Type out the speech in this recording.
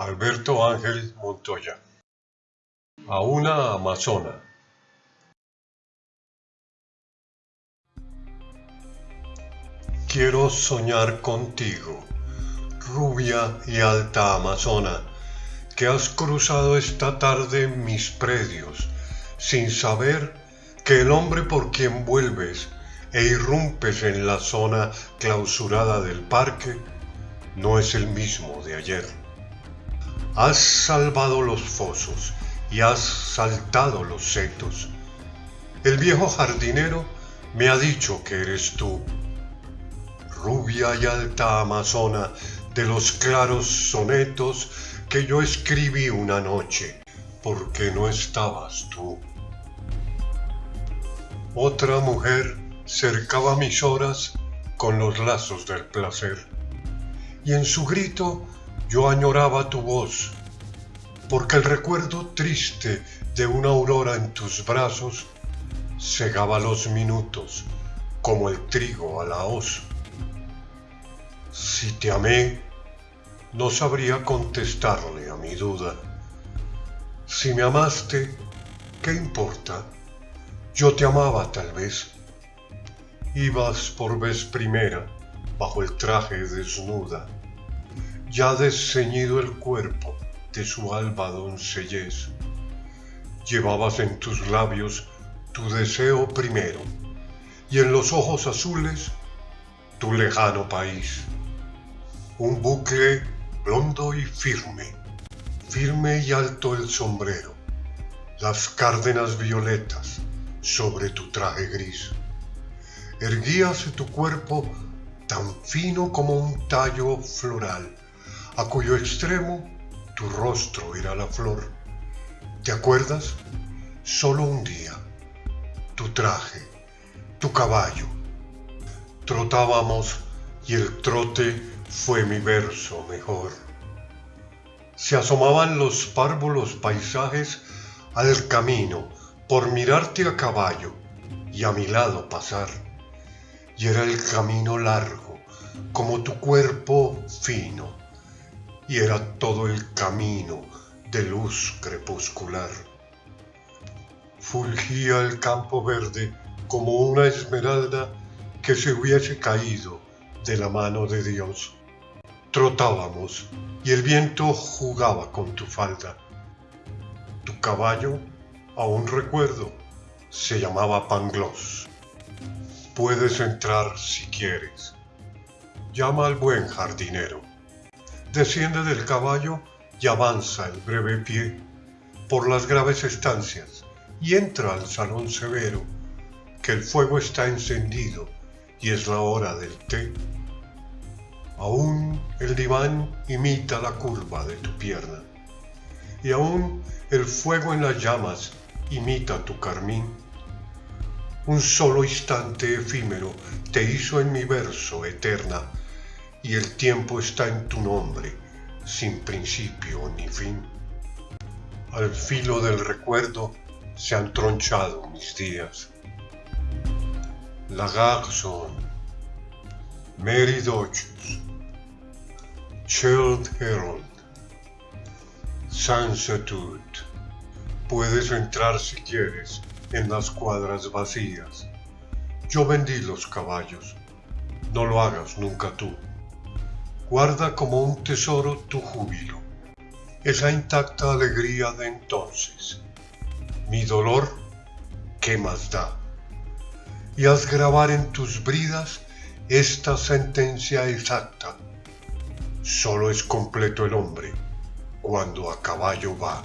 Alberto Ángel Montoya. A una amazona. Quiero soñar contigo, rubia y alta amazona, que has cruzado esta tarde mis predios, sin saber que el hombre por quien vuelves e irrumpes en la zona clausurada del parque no es el mismo de ayer. Has salvado los fosos y has saltado los setos. El viejo jardinero me ha dicho que eres tú, rubia y alta amazona de los claros sonetos que yo escribí una noche, porque no estabas tú. Otra mujer cercaba mis horas con los lazos del placer, y en su grito yo añoraba tu voz, porque el recuerdo triste de una aurora en tus brazos cegaba los minutos como el trigo a la hoz. Si te amé, no sabría contestarle a mi duda. Si me amaste, ¿qué importa? Yo te amaba tal vez. Ibas por vez primera bajo el traje desnuda ya desceñido el cuerpo de su alba doncellez. Llevabas en tus labios tu deseo primero y en los ojos azules tu lejano país. Un bucle blondo y firme, firme y alto el sombrero, las cárdenas violetas sobre tu traje gris. Erguíase tu cuerpo tan fino como un tallo floral a cuyo extremo tu rostro era la flor. ¿Te acuerdas? Solo un día, tu traje, tu caballo. Trotábamos y el trote fue mi verso mejor. Se asomaban los párvulos paisajes al camino por mirarte a caballo y a mi lado pasar. Y era el camino largo, como tu cuerpo fino y era todo el camino de luz crepuscular. Fulgía el campo verde como una esmeralda que se hubiese caído de la mano de Dios. Trotábamos y el viento jugaba con tu falda. Tu caballo, aún recuerdo, se llamaba Pangloss. Puedes entrar si quieres. Llama al buen jardinero desciende del caballo y avanza el breve pie por las graves estancias y entra al salón severo, que el fuego está encendido y es la hora del té. Aún el diván imita la curva de tu pierna, y aún el fuego en las llamas imita tu carmín. Un solo instante efímero te hizo en mi verso eterna y el tiempo está en tu nombre, sin principio ni fin. Al filo del recuerdo se han tronchado mis días. La Garçon, Mary Dodges, Child Herald, Sansatude. Puedes entrar si quieres en las cuadras vacías. Yo vendí los caballos. No lo hagas nunca tú. Guarda como un tesoro tu júbilo, esa intacta alegría de entonces. Mi dolor, ¿qué más da? Y haz grabar en tus bridas esta sentencia exacta. Solo es completo el hombre cuando a caballo va.